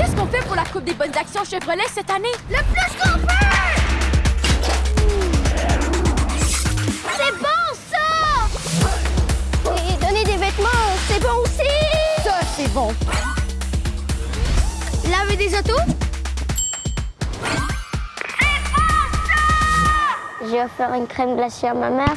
Qu'est-ce qu'on fait pour la Coupe des bonnes actions Chevrolet cette année? Le plus qu'on peut! C'est bon, ça! Et donner des vêtements, c'est bon aussi! Ça, c'est bon. Laver des autos? J'ai offert une crème glacée à ma mère.